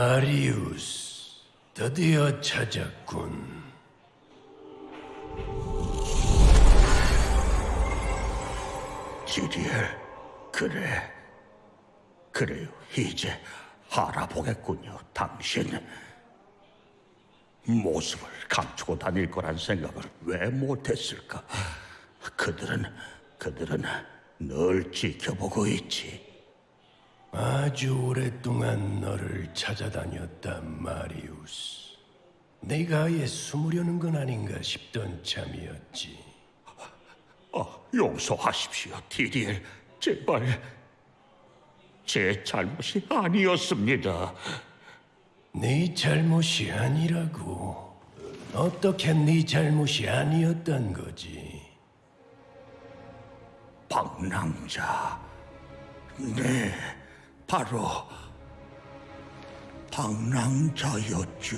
마리우스, 드디어 찾았군. 지리엘, 그래. 그래요, 이제 알아보겠군요, 당신. 모습을 감추고 다닐 거란 생각을 왜 못했을까? 그들은, 그들은 널 지켜보고 있지. 아주 오랫동안 너를 찾아다녔다, 마리우스. 내가 아예 숨으려는 건 아닌가 싶던 참이었지. 아, 용서하십시오, 디리엘. 제발. 제 잘못이 아니었습니다. 네 잘못이 아니라고. 어떻게 네 잘못이 아니었단 거지? 방랑자. 네, 바로 방랑자였죠.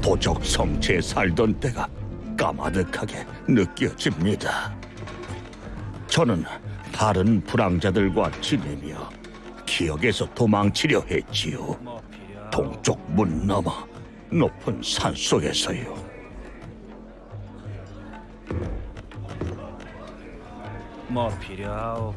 도적 성체에 살던 때가 까마득하게 느껴집니다. 저는 다른 불황자들과 지내며 기억에서 도망치려 했지요. 동쪽 문 너머 높은 산 속에서요. 뭐 필요하오?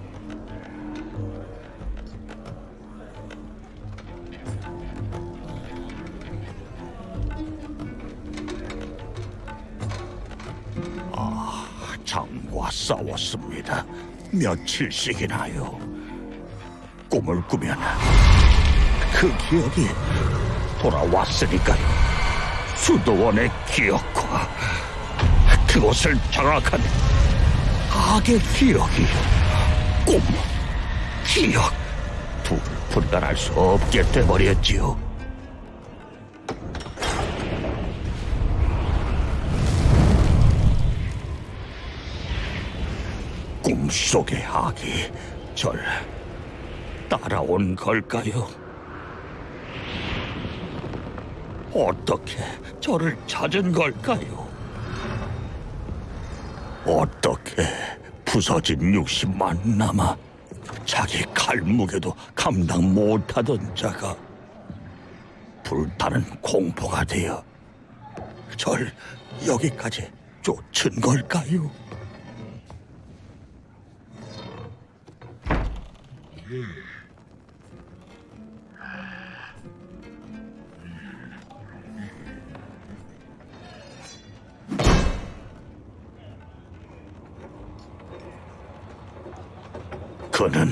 장과 싸웠습니다. 며칠씩이나요. 꿈을 꾸면 그 기억이 돌아왔으니까요. 수도원의 기억과 그곳을 장악한 악의 기억이 꿈, 기억 둘을 분간할 수 없게 돼버렸지요. 꿈속의 악이 절 따라온 걸까요? 어떻게 저를 찾은 걸까요? 어떻게 부서진 육신만 남아 자기 칼무게도 감당 못하던 자가 불타는 공포가 되어 절 여기까지 쫓은 걸까요? 그는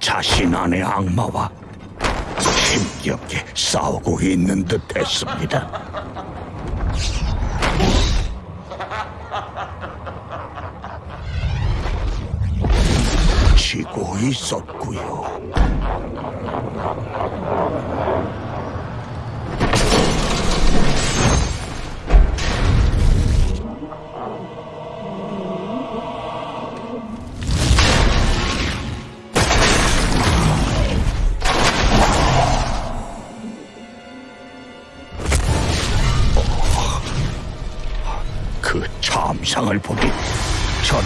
자신 안의 악마와 힘겹게 싸우고 있는 듯했습니다. 지고 있었고요. 참상을 보니 전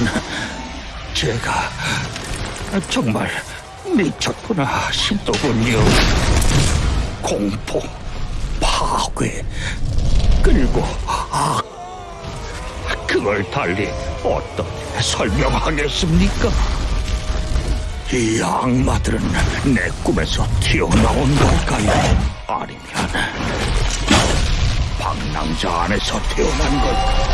제가 정말 미쳤구나 싶더군요. 공포, 파괴, 그리고 악. 그걸 달리 어떻게 설명하겠습니까? 이 악마들은 내 꿈에서 튀어나온 걸까요? 아니면 방랑자 안에서 태어난 걸까요?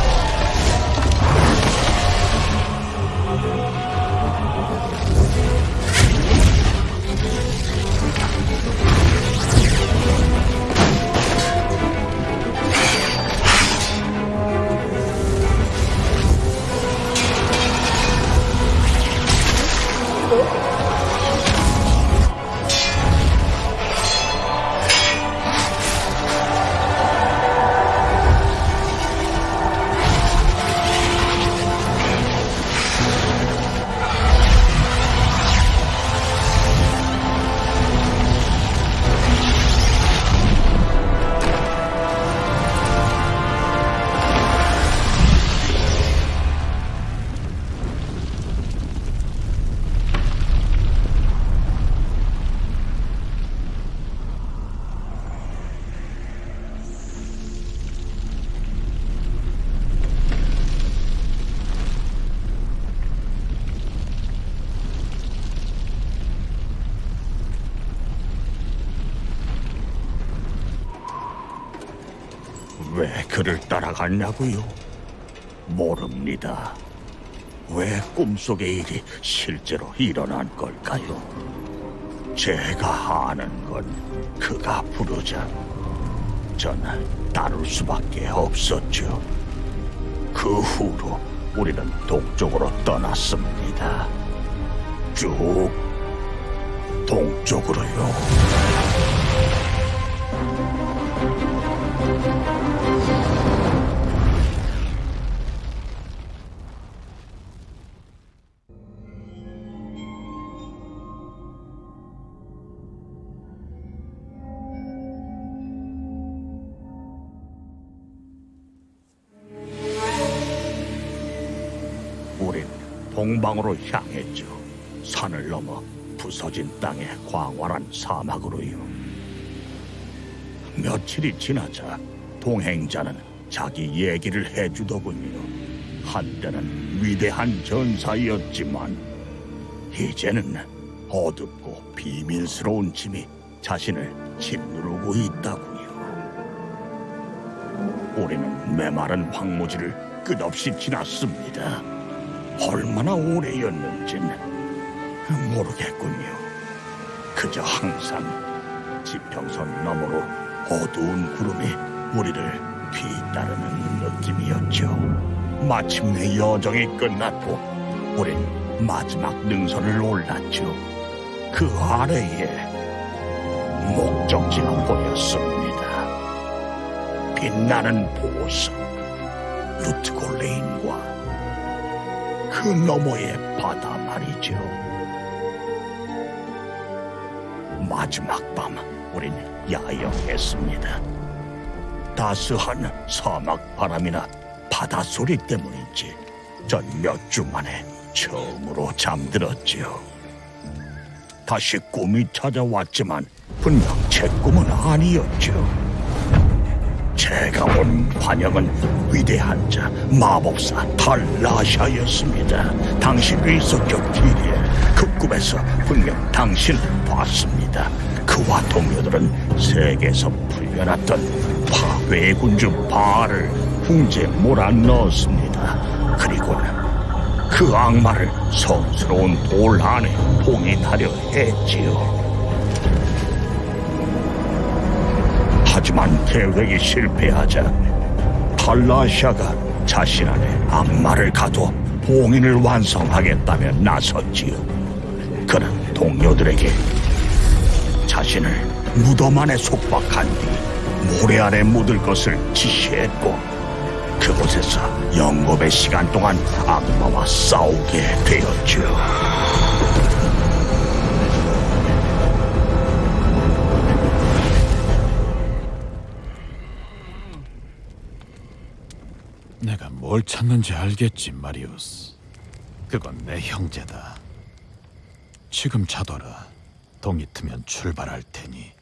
Hello. 따라갔냐고요? 모릅니다. 왜 꿈속의 일이 실제로 일어난 걸까요? 제가 아는 건 그가 부르자 전 따를 수밖에 없었죠. 그 후로 우리는 동쪽으로 떠났습니다. 쭉 동쪽으로요. 동방으로 향했죠. 산을 넘어 부서진 땅의 광활한 사막으로요. 며칠이 지나자 동행자는 자기 얘기를 해주더군요. 한때는 위대한 전사였지만 이제는 어둡고 비밀스러운 짐이 자신을 짓누르고 있다고요. 우리는 메마른 황무지를 끝없이 지났습니다. 얼마나 오래였는지는 모르겠군요. 그저 항상 지평선 너머로 어두운 구름이 우리를 뒤따르는 느낌이었죠. 마침내 여정이 끝났고 우린 마지막 능선을 올랐죠. 그 아래에 목적지가 보였습니다. 빛나는 보석, 루트골레인과 그 너머의 바다 말이죠. 마지막 밤 우린 야영했습니다. 따스한 사막 바람이나 바다 소리 때문인지 전 몇 주 만에 처음으로 잠들었지요. 다시 꿈이 찾아왔지만 분명 제 꿈은 아니었죠. 제가 온 환영은 위대한 자 마법사 탈라샤였습니다. 당신이 있었죠 길에 그 꿈에서 분명 당신을 봤습니다. 그와 동료들은 세계에서 풀려났던 파괴의 군주 바알을 궁지에 몰아넣었습니다. 그리고는 그 악마를 성스러운 돌 안에 봉인하려 했지요. 하지만 계획이 실패하자 탈라샤가 자신 안에 악마를 가둬 봉인을 완성하겠다며 나섰지요. 그는 동료들에게 자신을 무덤 안에 속박한 뒤 모래 아래 묻을 것을 지시했고 그곳에서 영겁의 시간 동안 악마와 싸우게 되었죠. 뭘 찾는지 알겠지, 마리우스. 그건 내 형제다. 지금 자둬라. 동이 트면 출발할 테니.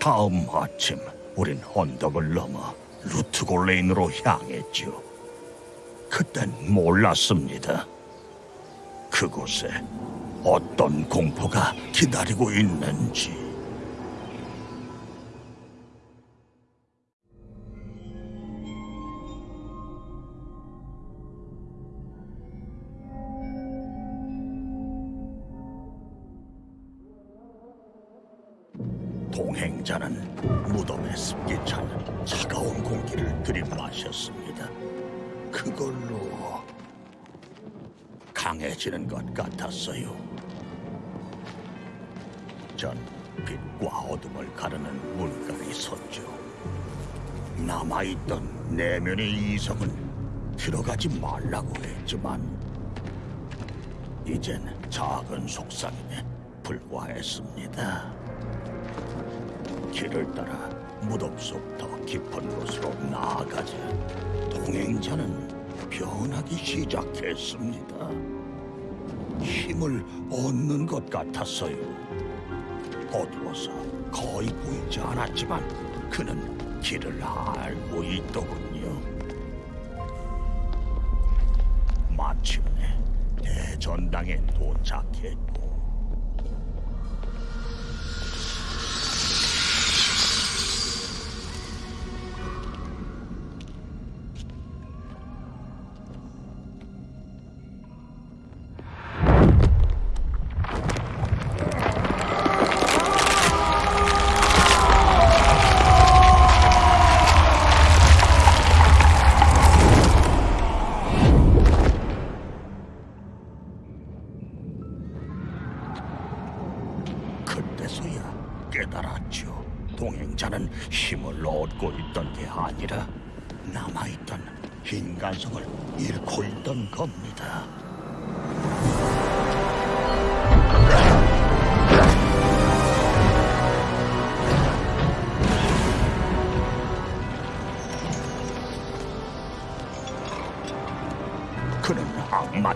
다음 아침 우린 언덕을 넘어 루트골레인으로 향했죠. 그땐 몰랐습니다. 그곳에 어떤 공포가 기다리고 있는지. 속 더 깊은 곳으로 나아가자 동행자는 변하기 시작했습니다. 힘을 얻는 것 같았어요. 어두워서 거의 보이지 않았지만 그는 길을 알고 있더군요. 마침내 대전당에 도착했고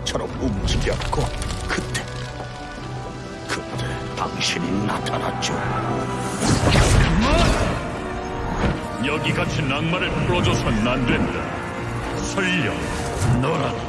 악마처럼 움직였고 그때 그때 당신이 나타났죠. 여기 갇힌 악마를 풀어줘선 안 된다. 설령 너라도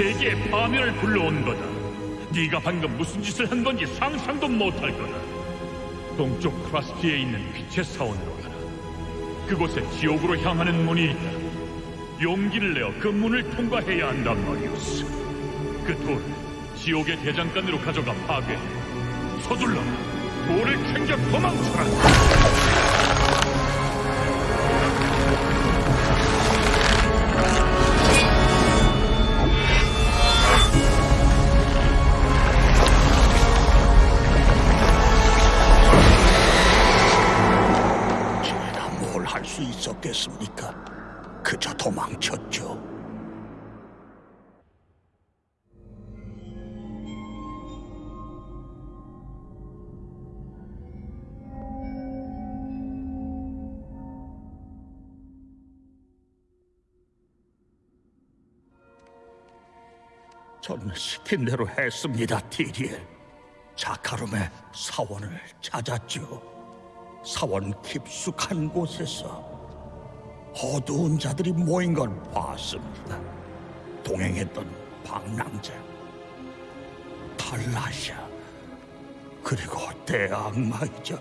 세계의 파멸을 불러온 거다. 네가 방금 무슨 짓을 한 건지 상상도 못할 거다. 동쪽 크라스티에 있는 빛의 사원으로 가라. 그곳에 지옥으로 향하는 문이 있다. 용기를 내어 그 문을 통과해야 한단 말이오스. 그 돌을 지옥의 대장간으로 가져가 파괴해. 서둘러 돌을 챙겨 도망쳐라. 수 있었겠습니까? 그저 도망쳤죠. 저는 시킨 대로 했습니다, 디리엘. 자카룸의 사원을 찾았죠. 사원 깊숙한 곳에서 어두운 자들이 모인 걸 봤습니다. 동행했던 방랑자, 탈라샤, 그리고 대악마이자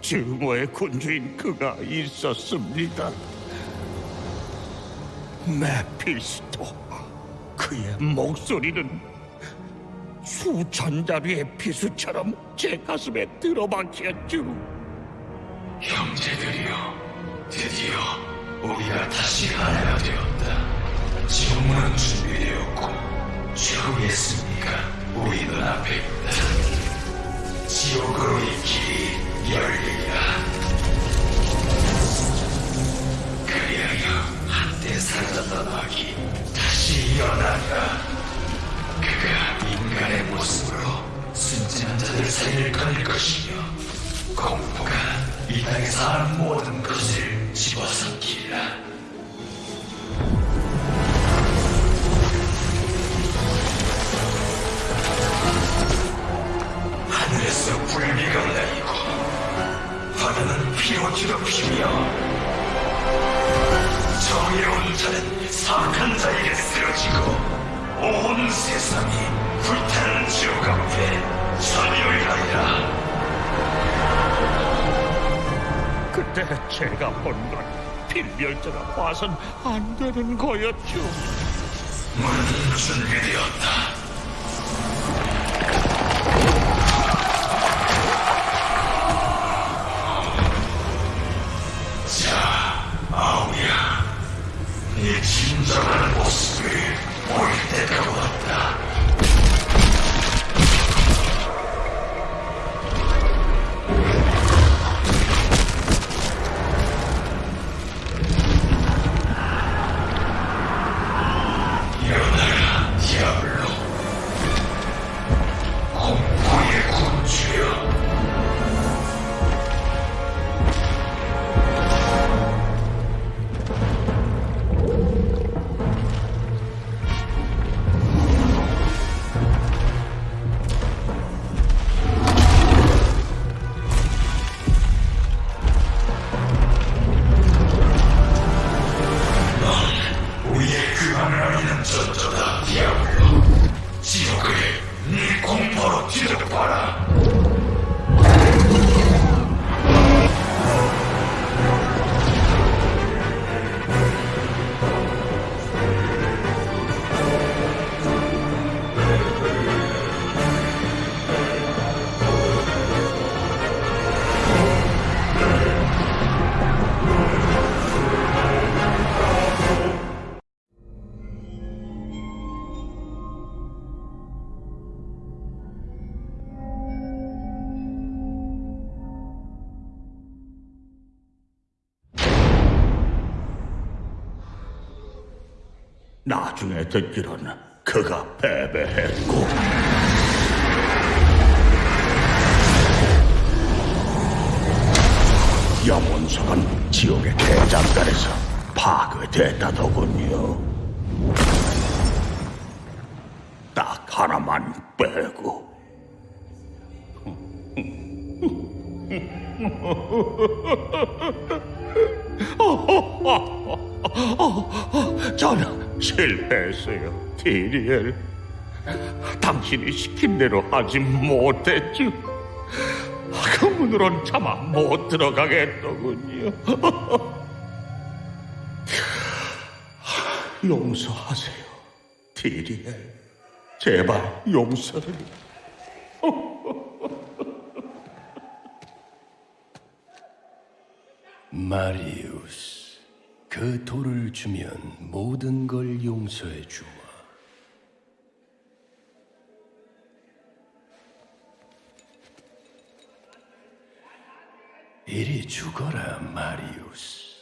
증오의 군주인 그가 있었습니다. 메피스토, 그의 목소리는 수천 자루의 비수처럼 제 가슴에 들어박혔죠. 형제들이여, 드디어 우리가 다시 하나가 되었다. 지옥문은 준비되었고 최후의 승리가 우리 눈앞에 있다. 지옥으로의 길이 열리리라. 그리하여 한때 사라졌던 악이 다시 일어나리라. 그가 인간의 모습으로 순진한 자들 사이를 거닐 것이며 공포가 이 땅에 사는 모든 것을 집어삼키리라. 하늘에서 불비가 내리고 바다는 피로 뒤덮이며 정의로운 자는 사악한 자에게 쓰러지고 온 세상이 불타는 지옥 앞에 전율하리라. 그때 제가 본 건 필멸자가 봐선 안 되는 거였죠. 문은 준비되었다. 자, 아우야, 네 진정한 모습을 볼 때가 듣기로는 그가 패배했고 영혼석은 지옥의 대장간에서 파괴됐다더군요. 딱 하나만 빼고. 저는 실패했어요, 디리엘. 당신이 시킨 대로 하지 못했죠. 그 문으론 차마 못 들어가겠더군요. 용서하세요, 디리엘. 제발 용서를. 마리우스, 그 돌을 주면 모든 걸 용서해 주마. 이리 죽어라, 마리우스.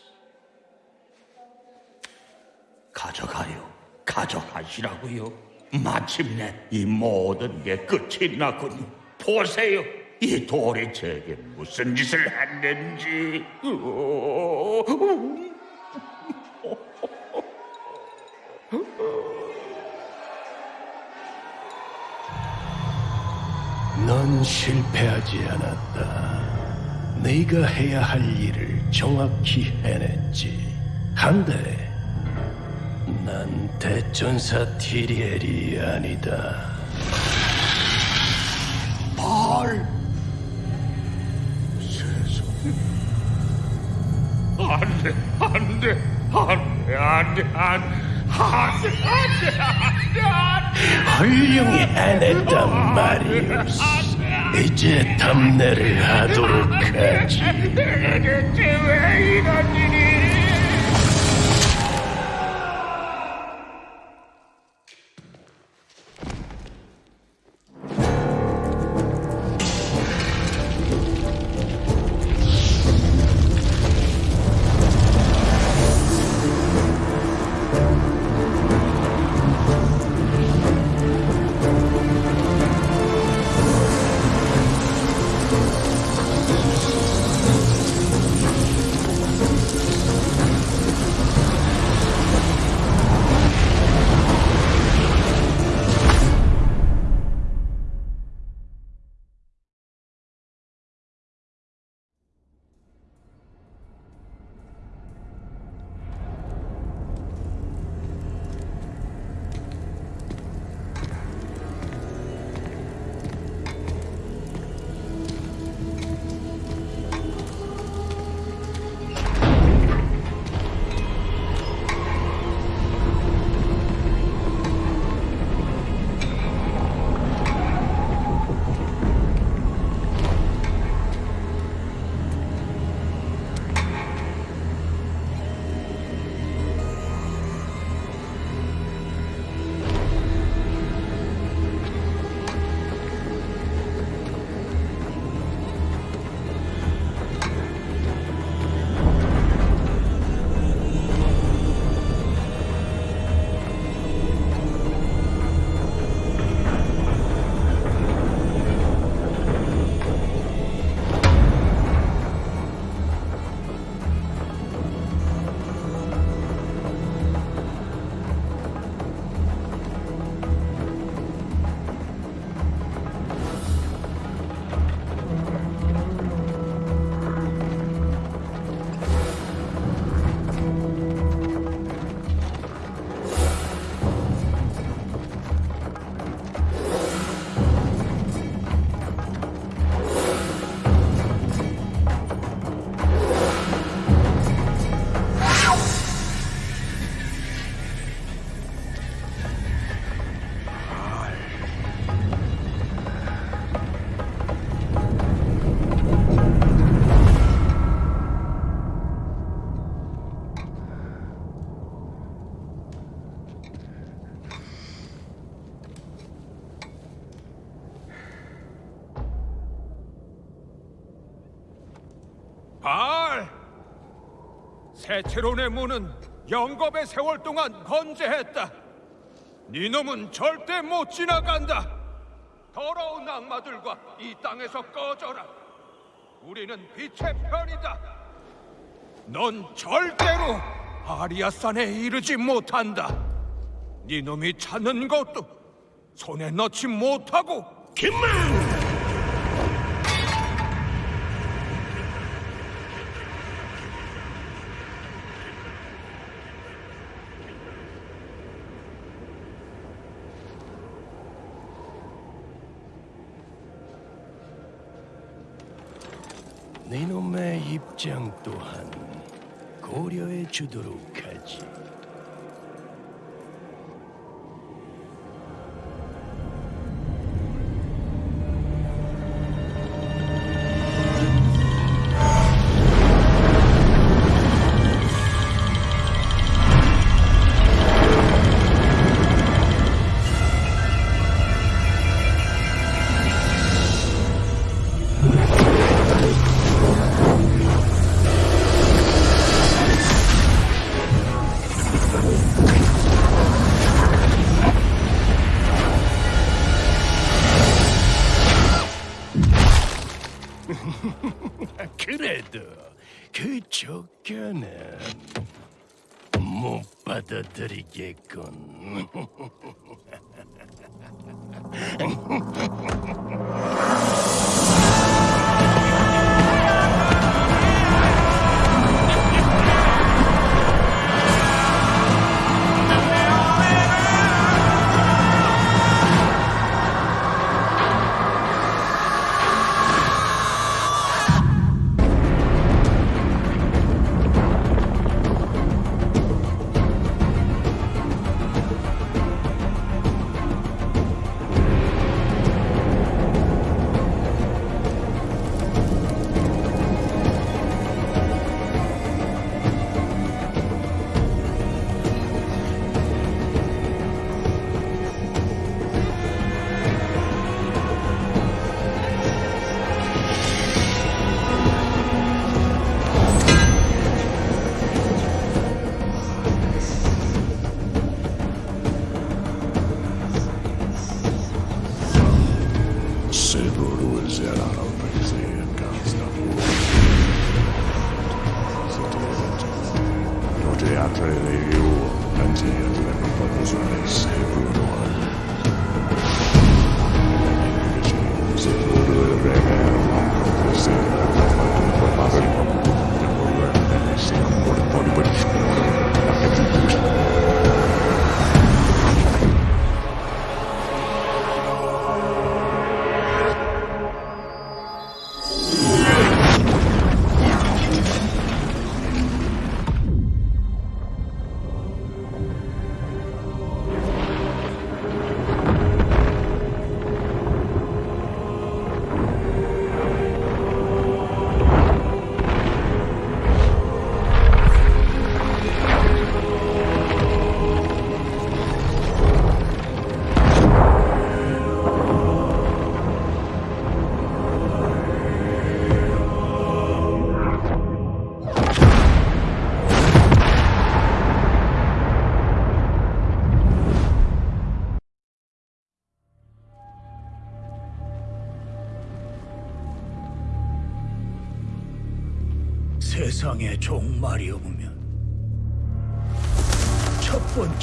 가져가요. 가져가시라고요. 마침내 이 모든 게 끝이 났군요. 보세요. 이 돌이 제게 무슨 짓을 했는지. 넌 실패하지 않았다. 네가 해야 할 일을 정확히 해냈지. 한데 난 대전사 티리엘이 아니다. 발 세상에 안돼 안돼 안돼 안돼 안돼 훌륭히 해냈단 마리우스. 이제 답례를 하도록 하지. 내게 대체 왜 이런 일이? 세체론의 문은 영겁의 세월 동안 건재했다. 네 놈은 절대 못 지나간다. 더러운 악마들과 이 땅에서 꺼져라. 우리는 빛의 편이다. 넌 절대로 아리아산에 이르지 못한다. 네 놈이 찾는 것도 손에 넣지 못하고 그만! 네놈의 입장 또한 고려해 주도록 하지.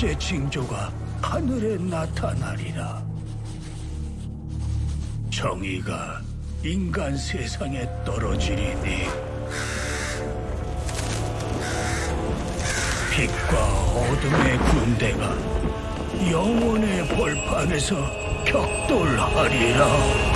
번째 징조가 하늘에 나타나리라. 정의가 인간 세상에 떨어지리니 빛과 어둠의 군대가 영혼의 벌판에서 격돌하리라.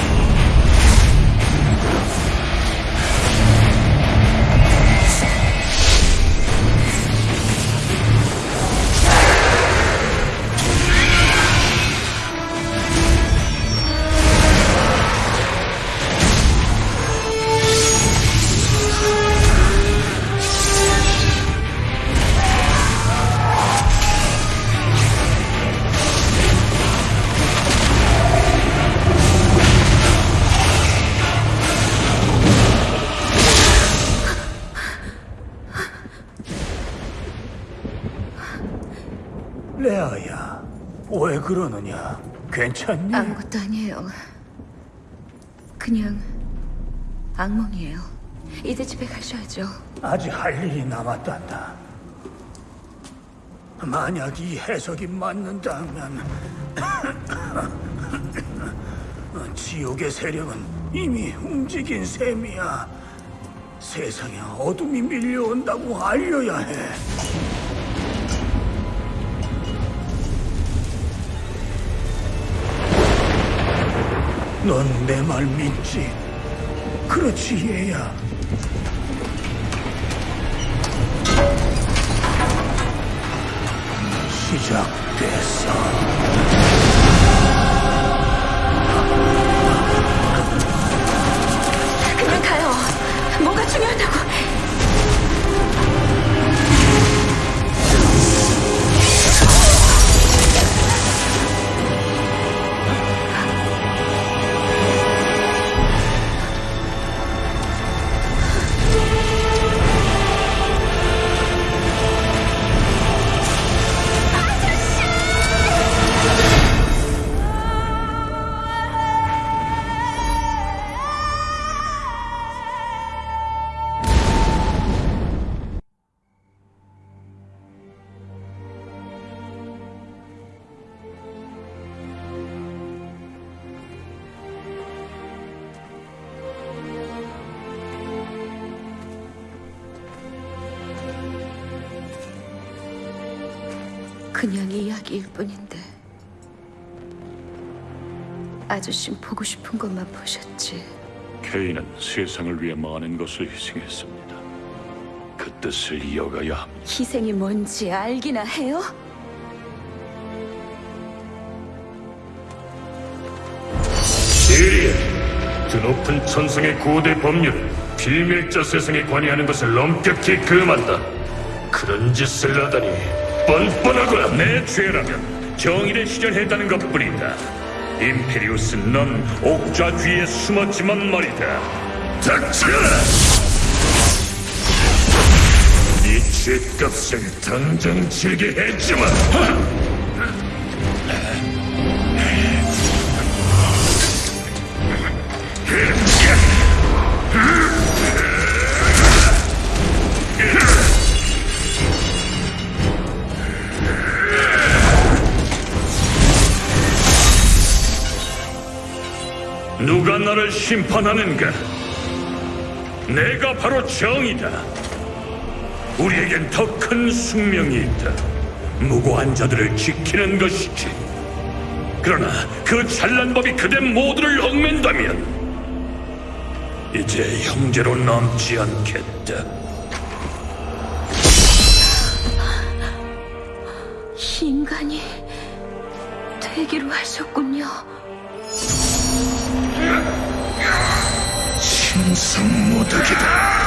그러느냐? 괜찮니? 아무것도 아니에요. 그냥 악몽이에요. 이제 집에 가셔야죠. 아직 할 일이 남았단다. 만약 이 해석이 맞는다면 지옥의 세력은 이미 움직인 셈이야. 세상에 어둠이 밀려온다고 알려야 해. 넌 내 말 믿지? 그렇지, 얘야. 시작됐어. 그냥 이야기일 뿐인데. 아저씨 보고 싶은 것만 보셨지. 케인은 세상을 위해 많은 것을 희생했습니다. 그 뜻을 이어가야 합니다. 희생이 뭔지 알기나 해요? 시리에 드높은 천성의 고대 법률은 비밀자 세상에 관여하는 것을 엄격히 금한다. 그런 짓을 하다니 뻔뻔하구나. 내 죄라면 정의를 실현했다는 것뿐이다. 임페리우스 넌 옥좌 뒤에 숨었지만 말이다. 닥쳐라! 네 죄값을 당장 지게 해주마. 나를 심판하는가? 내가 바로 정이다. 우리에겐 더 큰 숙명이 있다. 무고한 자들을 지키는 것이지. 그러나 그 찬란 법이 그대 모두를 얽맨다면 이제 형제로 남지 않겠다. 인간이 되기로 하셨군요. 신성모독이다.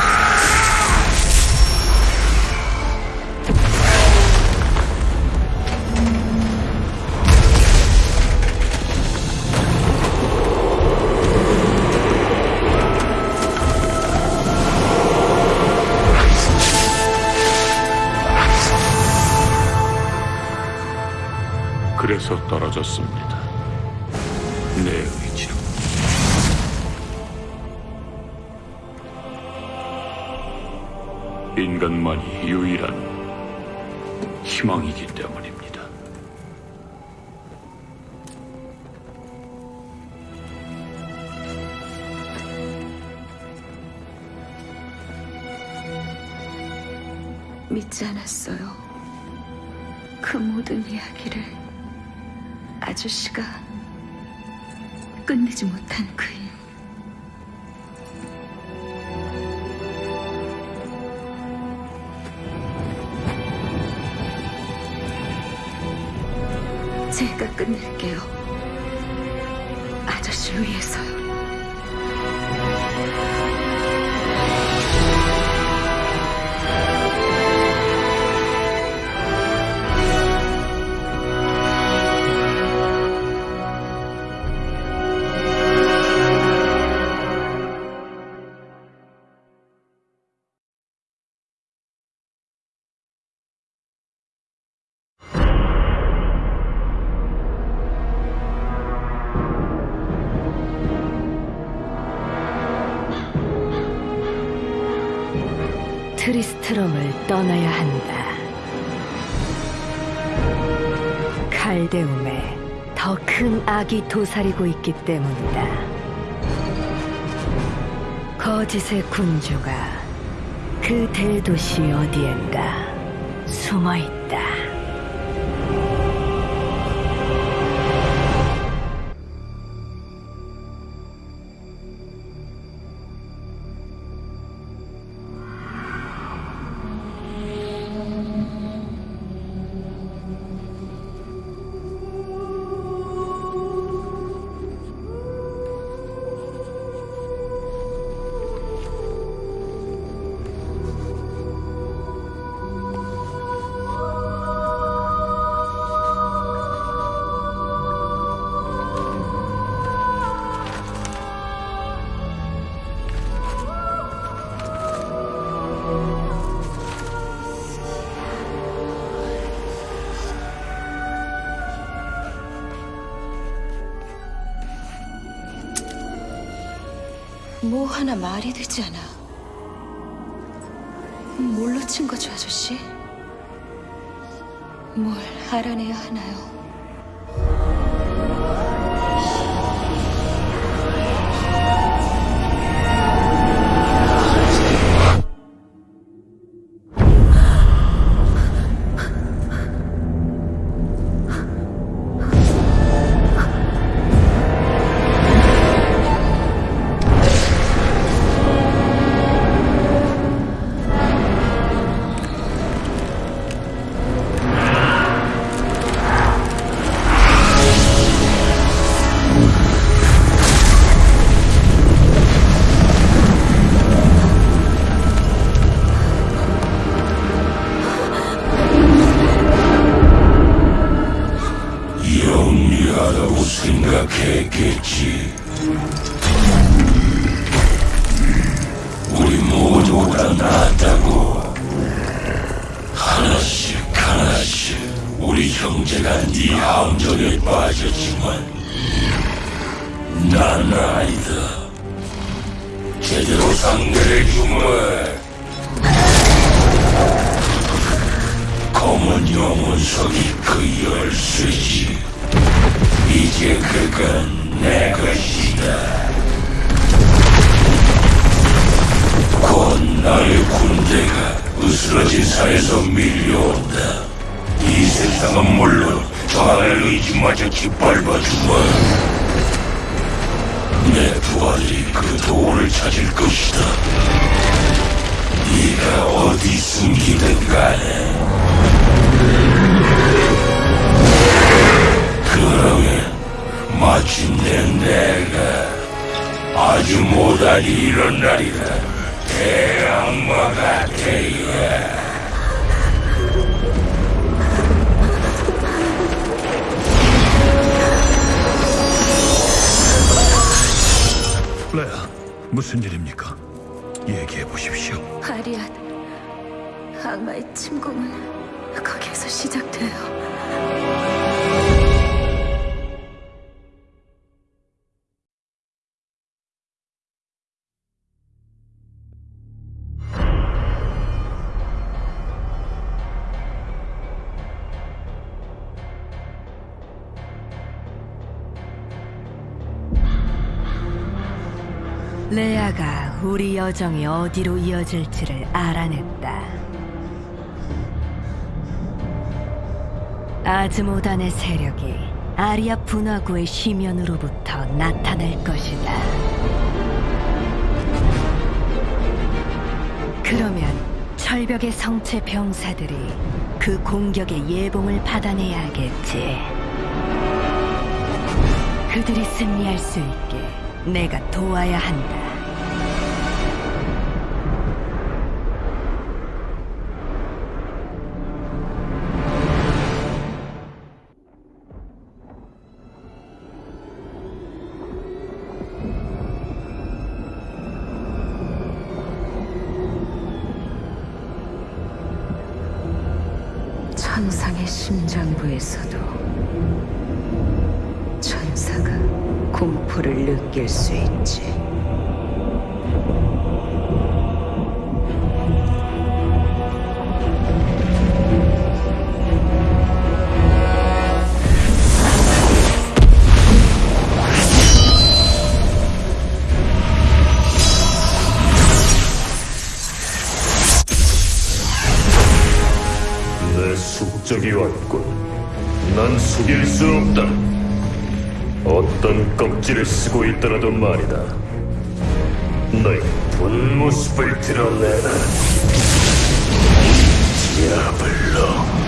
그래서 떨어졌습니다. 인간만이 유일한 희망이기 때문입니다. 믿지 않았어요. 그 모든 이야기를 아저씨가 끝내지 못한 그 끝낼게요. 떠나야 한다. 칼데움에 더 큰 악이 도사리고 있기 때문이다. 거짓의 군주가 그 대도시 어디엔가 숨어 있다. 뭐 하나 말이 되지 않아. 뭘로 친 거죠, 아저씨? 뭘 알아내야 하나요? 군대가 으스러진 산에서 밀려온다. 이 세상은 물론 저 하늘 의지마저 짓밟아 주마. 내 부하들이 그 도를 찾을 것이다. 네가 어디 숨기든 간에 그러면 마침내 내가 아주 못한 이런 날이다. 대악마가 되야. 레아, 무슨 일입니까? 얘기해 보십시오. 아리안, 악마의 침공은 거기에서 시작돼요. 우리 여정이 어디로 이어질지를 알아냈다. 아즈모단의 세력이 아리아 분화구의 시면으로부터 나타날 것이다. 그러면 철벽의 성체 병사들이 그 공격의 예봉을 받아내야 하겠지. 그들이 승리할 수 있게 내가 도와야 한다. 거지. 내 숙적이 왔군. 난 숙일 수 없다. 껍질을 쓰고 있더라도 말이다. 너의 본 모습을 드러내라. 디아블로.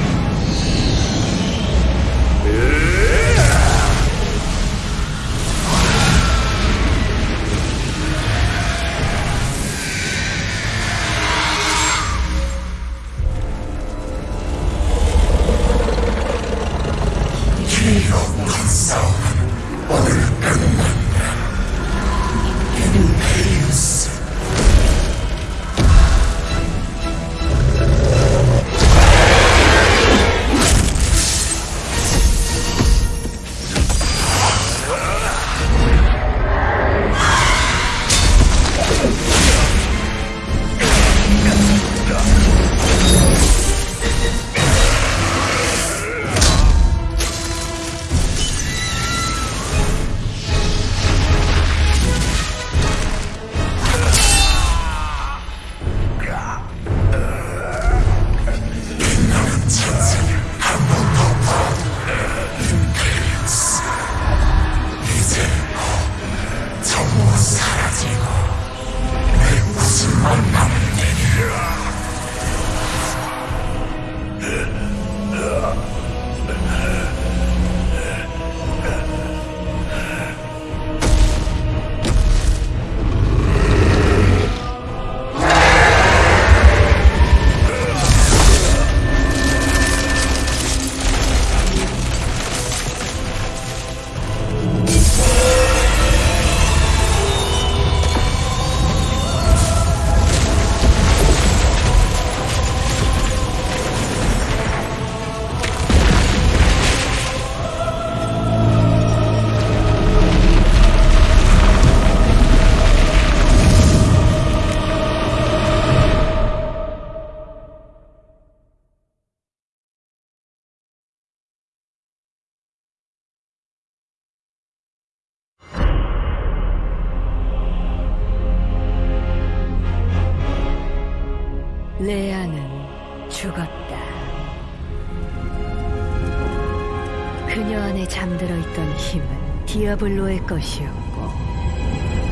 있던 힘은 디아블로의 것이었고,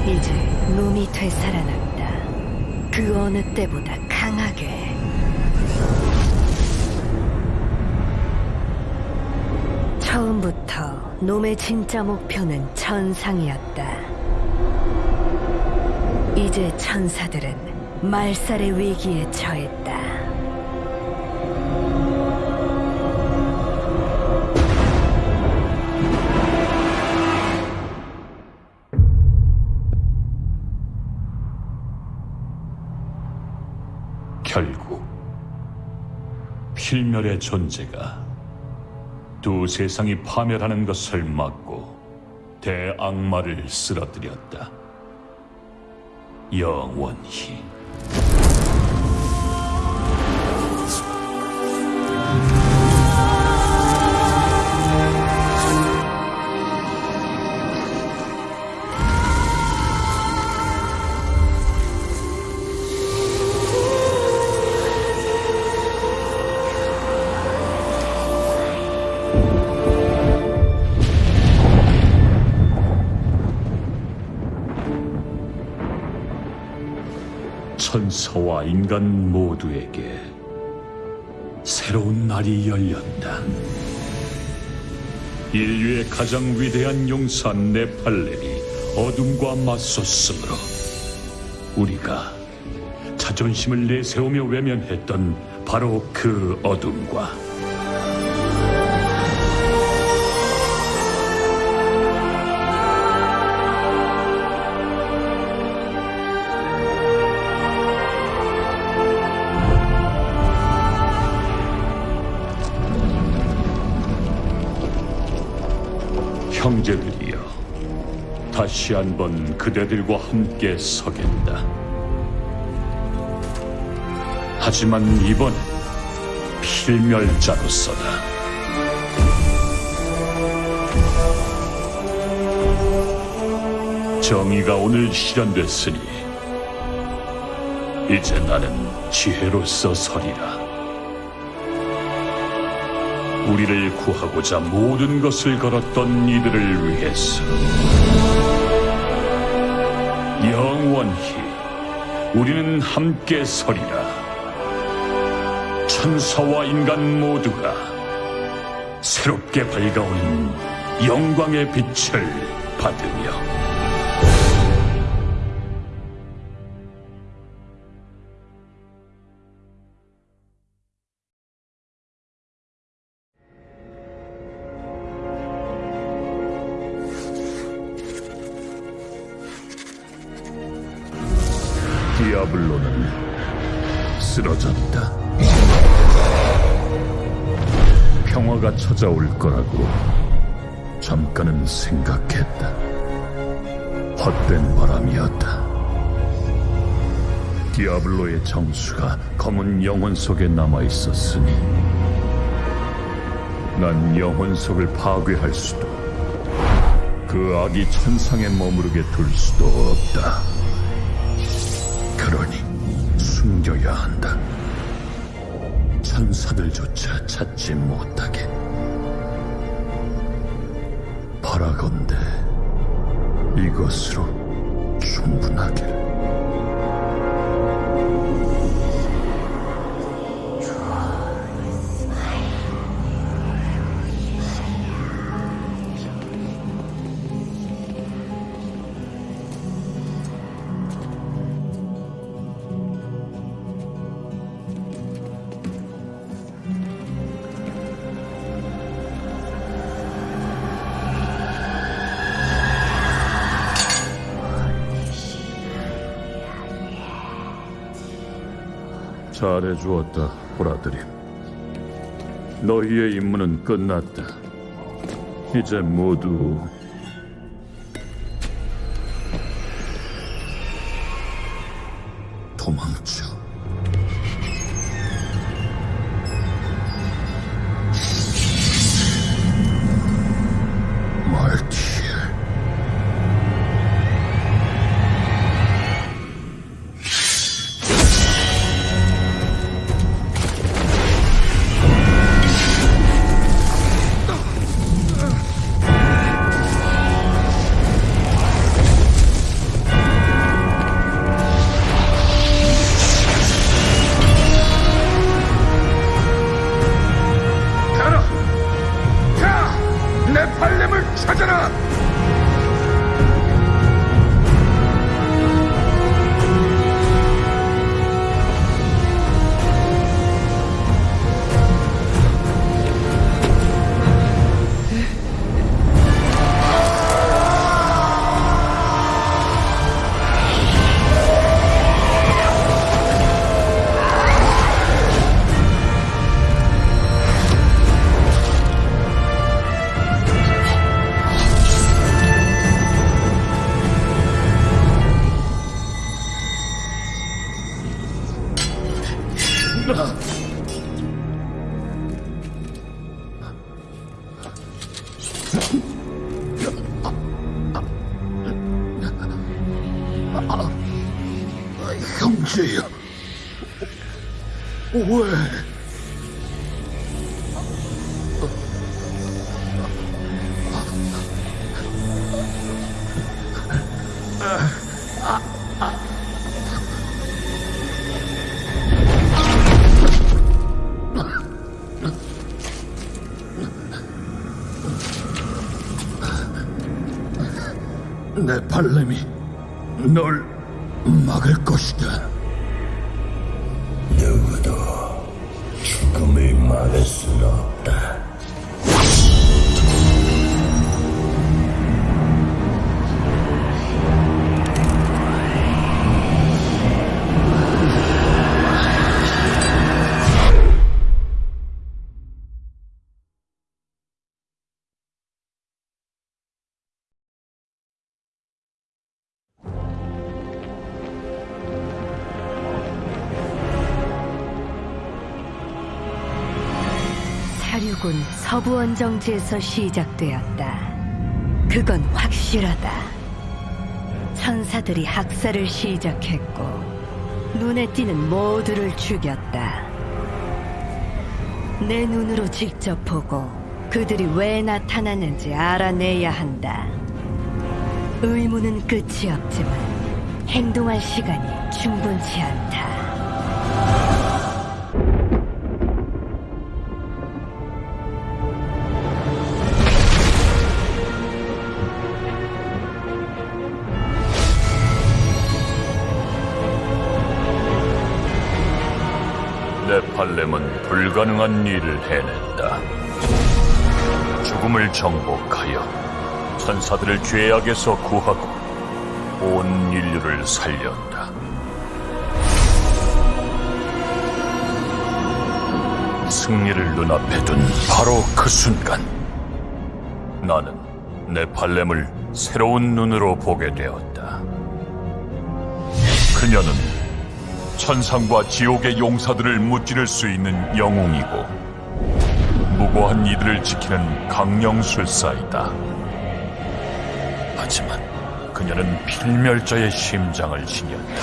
이제 놈이 되살아났다. 그 어느 때보다 강하게. 처음부터 놈의 진짜 목표는 천상이었다. 이제 천사들은 말살의 위기에 처했다. 필멸의 존재가 두 세상이 파멸하는 것을 막고 대악마를 쓰러뜨렸다. 영원히. 인간 모두에게 새로운 날이 열렸다. 인류의 가장 위대한 용사 네팔렘이 어둠과 맞섰으므로 우리가 자존심을 내세우며 외면했던 바로 그 어둠과 형제들이여 다시 한번 그대들과 함께 서겠다. 하지만 이번 필멸자로서다. 정의가 오늘 실현됐으니 이제 나는 지혜로서 서리라. 우리를 구하고자 모든 것을 걸었던 이들을 위해서. 영원히 우리는 함께 서리라. 천사와 인간 모두가 새롭게 밝아오는 영광의 빛을 받으며 거라고 잠깐은 생각했다. 헛된 바람이었다. 디아블로의 정수가 검은 영혼 속에 남아 있었으니 난 영혼 속을 파괴할 수도 그 악이 천상에 머무르게 둘 수도 없다. 그러니 숨겨야 한다. 천사들조차 찾지 못하게. 바라건대 이것으로 충분하기 잘해주었다, 보라드림. 너희의 임무는 끝났다. 이제 모두 형 내 발렘 서부 원정지에서 시작되었다. 그건 확실하다. 천사들이 학살을 시작했고 눈에 띄는 모두를 죽였다. 내 눈으로 직접 보고 그들이 왜 나타났는지 알아내야 한다. 의무는 끝이 없지만 행동할 시간이 충분치 않다. 네팔렘은 불가능한 일을 해냈다. 죽음을 정복하여 천사들을 죄악에서 구하고 온 인류를 살렸다. 승리를 눈앞에 둔 바로 그 순간 나는 네팔렘을 새로운 눈으로 보게 되었다. 그녀는 천상과 지옥의 용사들을 무찌를 수 있는 영웅이고 무고한 이들을 지키는 강령술사이다. 하지만 그녀는 필멸자의 심장을 지녔다.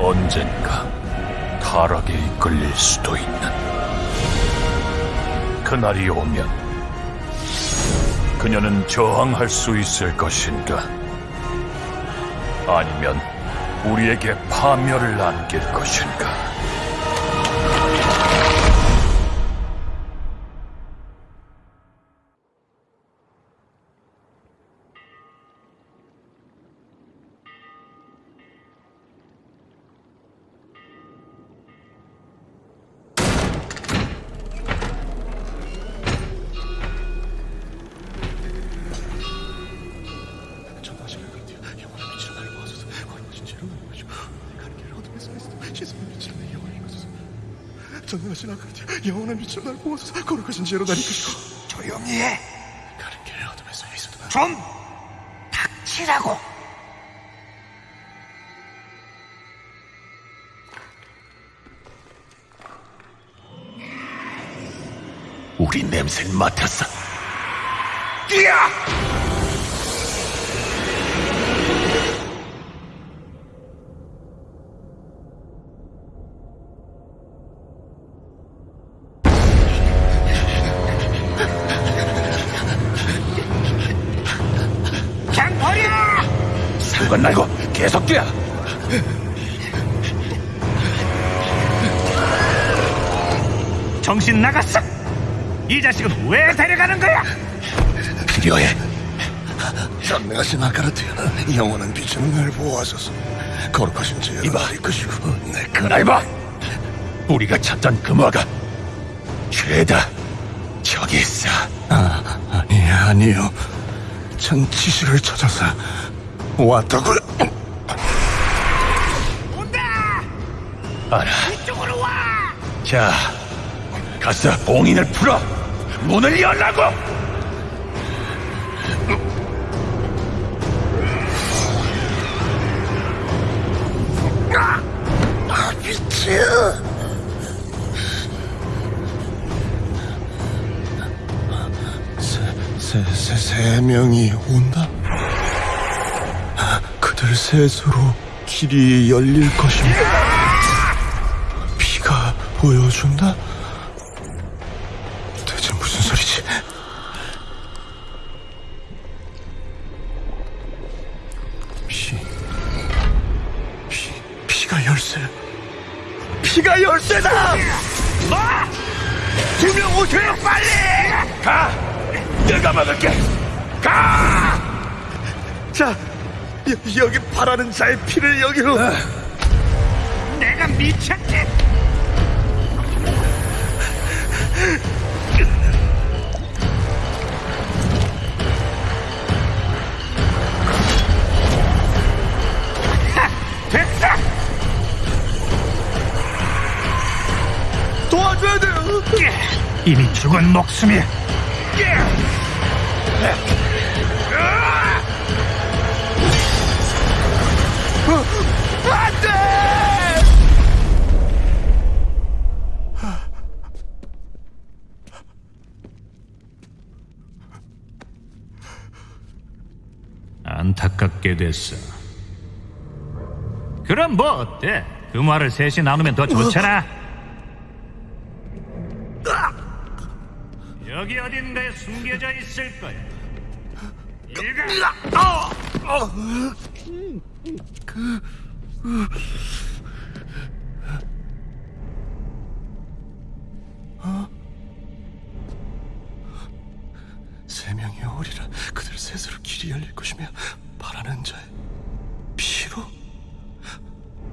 언젠가 타락에 이끌릴 수도 있는 그날이 오면 그녀는 저항할 수 있을 것인가? 아니면 우리에게 파멸을 안길 것인가? 빛으로 날 보아서 거룩하신 지혜로 날 이끄시고 조용히 해. 가는 길 어둠에서 예수도 좀 닥치라고. 우리 냄새를 맡았어 뛰어! 이 자식은 왜 데려가는 거야? 필요해. 전능하신 아까르트 영원한 빛으로 날 보호하소서. 거룩하신 지혜로 날 이끄시고. 내 그날봐. 우리가 찾던 금화가? 죄다. 저기 있어. 아, 아니 아니요. 전 지식을 찾아서 왔다고요 온다! 알아. 이쪽으로 와! 자 가서 봉인을 풀어 문을 열라고 세, 세, 세, 세 명이 온다? 그들 셋으로 길이 열릴 것입니다. 피가 보여준다? 자의 피를 여기로. 내가 미쳤지? 하! 됐어! 도와줘야 돼요! 이미 죽은 목숨이 됐어. 그럼 뭐 어때? 그 말을 셋이 나누면 더 좋잖아. 여기 어딘가에 숨겨져 있을 거야. 일가. 세 명이 오리라 그들 셋으로 길이 열릴 것이며 바라는 자의 피로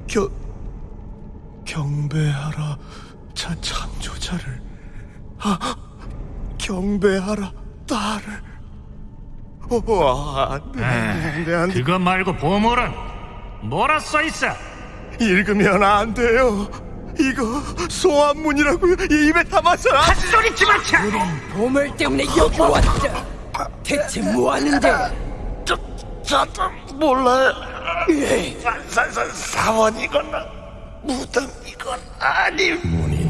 겨 경배하라 자 창조자를 아 경배하라 딸을 오 안돼 안돼 안돼 그거 말고 보물은 뭐라 써 있어? 읽으면 안 돼요 이거 소환문이라고요 입에 담아서 안 소리 집어쳐. 보물 때문에 여기 왔다. 대체 뭐 하는데? 저도 몰라요. 사, 사, 사, 사원이거나 무덤이건 아님. 문이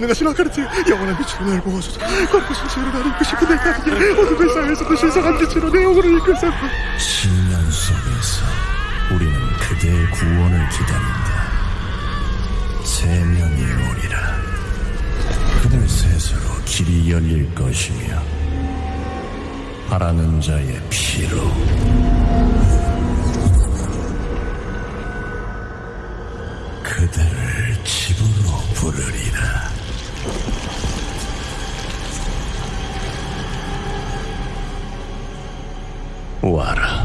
전능하신 아카르트 영원한 빛으로 날 보아소서 거룩하신 나를 이끄시고 내 가는 어둠의 사회에서도 신성한 빛으로 내 영혼을 이끌사 10년 속에서 우리는 그대의 구원을 기다린다. 세 명이 오리라. 그들 셋으로 길이 열릴 것이며 바라는 자의 피로 그들을 집으로 부르리라. 와라.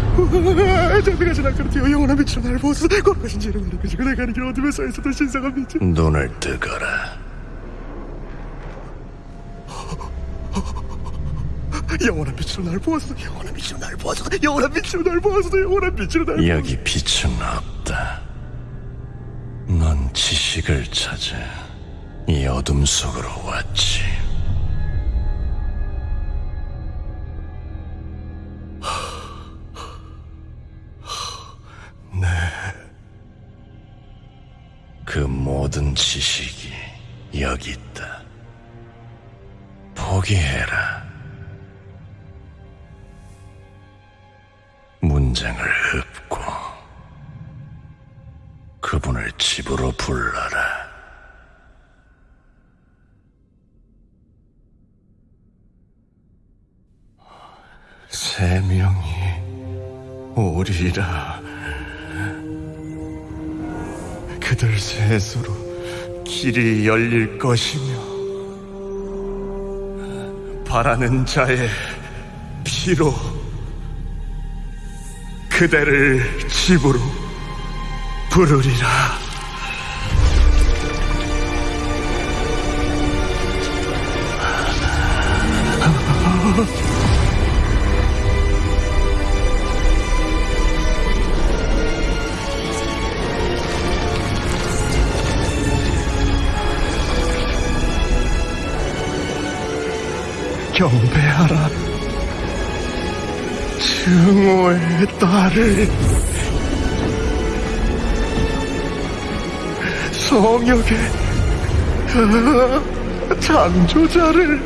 전능하신 아카르트여 영원한 빛으로 날 보아소서 거룩하신 지혜로 나를 이끄시고 내 가는 길 어둠의 사회에서도 신성한 빛을 눈을 뜨거라. 영원한 빛으로 날 보아소서 영원한 빛으로 날 보아소서 영원한 빛으로 날 보아소서 영원한 빛으로 날 여기 빛은 없다. 넌 지식을 찾아 이 어둠 속으로 왔지. 모든 지식이 여기 있다. 포기해라. 문장을 읊고 그분을 집으로 불러라. 세 명이 오리라 그들 셋으로 길이 열릴 것이며 바라는 자의 피로 그대를 집으로 부르리라 경배하라. 증오의 딸을 성역의 아, 창조자를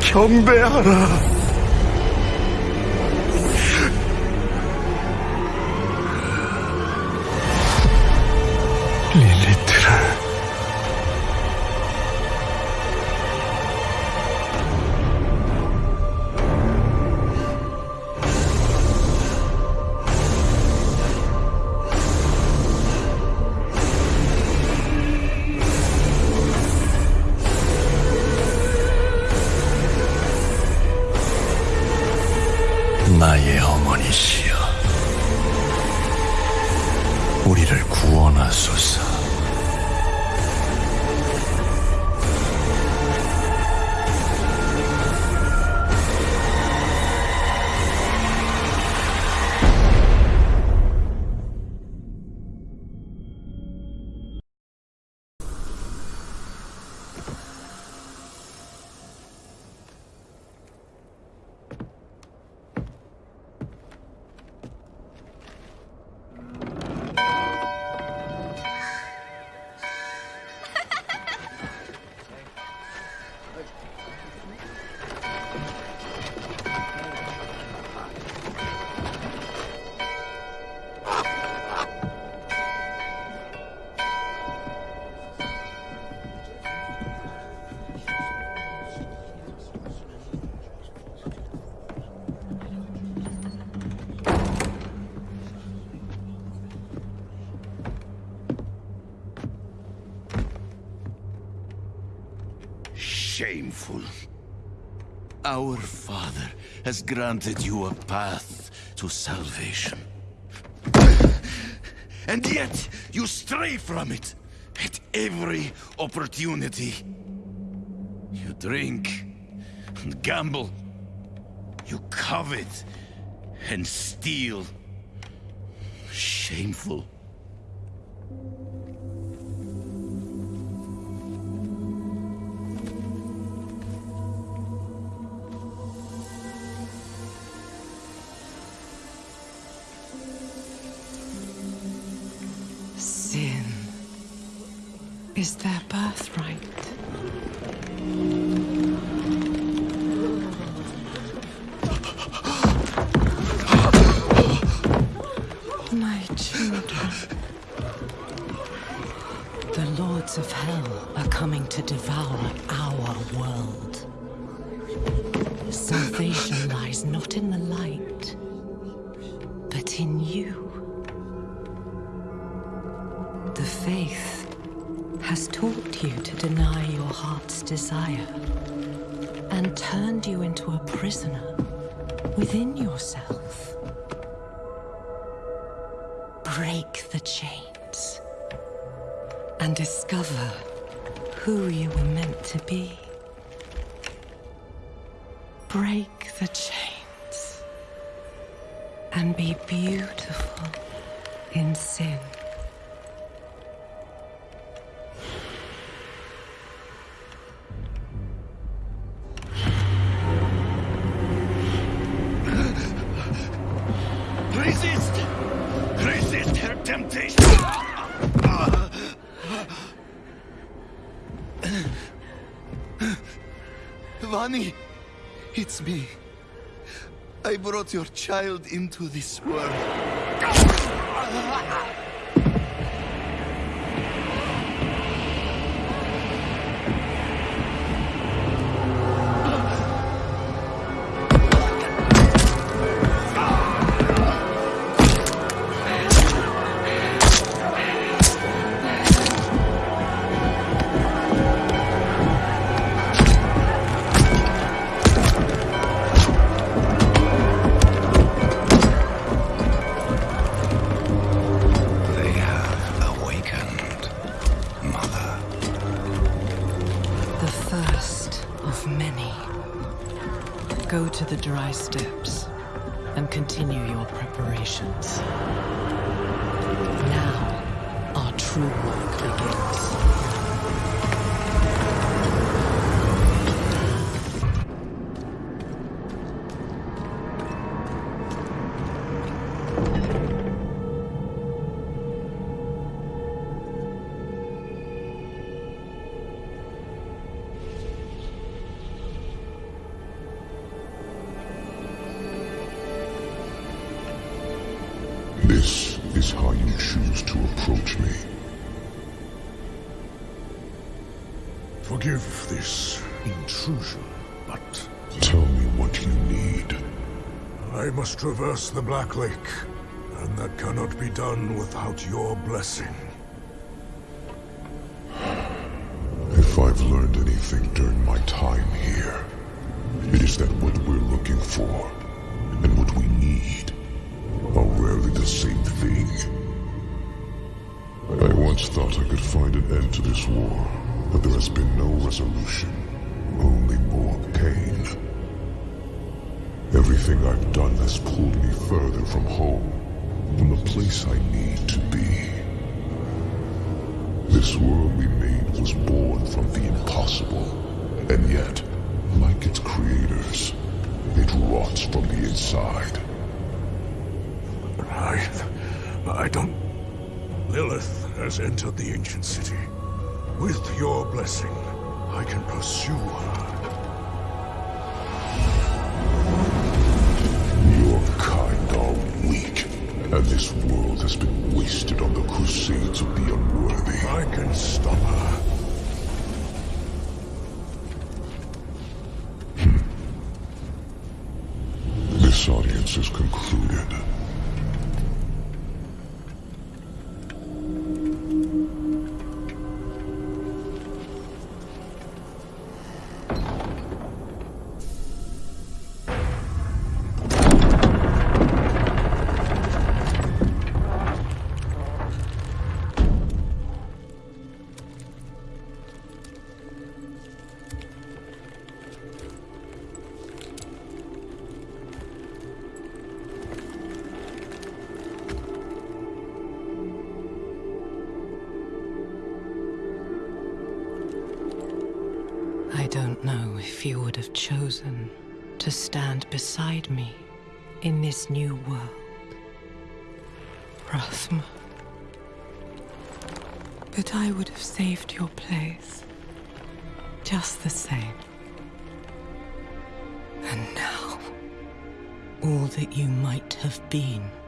경배하라 has granted you a path to salvation. And yet, you stray from it at every opportunity. You drink and gamble. You covet and steal. Shameful. Is their birthright. My children. The lords of hell are coming to devour our world. Salvation lies not in the light, desire and turned you into a prisoner within yourself. Break the chains and discover who you were meant to be. Break the chains and be beautiful in sin. Me. I brought your child into this world. continue your preparations. Now, our true work begins. traverse the Black Lake, and that cannot be done without your blessing. If I've learned anything during my time here, it is that what we're looking for, and what we need, are rarely the same thing. I once thought I could find an end to this war, but there has been no resolution, only more pain. Everything I've done has pulled me further from home, from the place I need to be. This world we made was born from the impossible, and yet, like its creators, it rots from the inside. I... I don't... Lilith has entered the ancient city. With your blessing, I can pursue her. And this world has been wasted on the crusades of the unworthy. I can stop her. Been.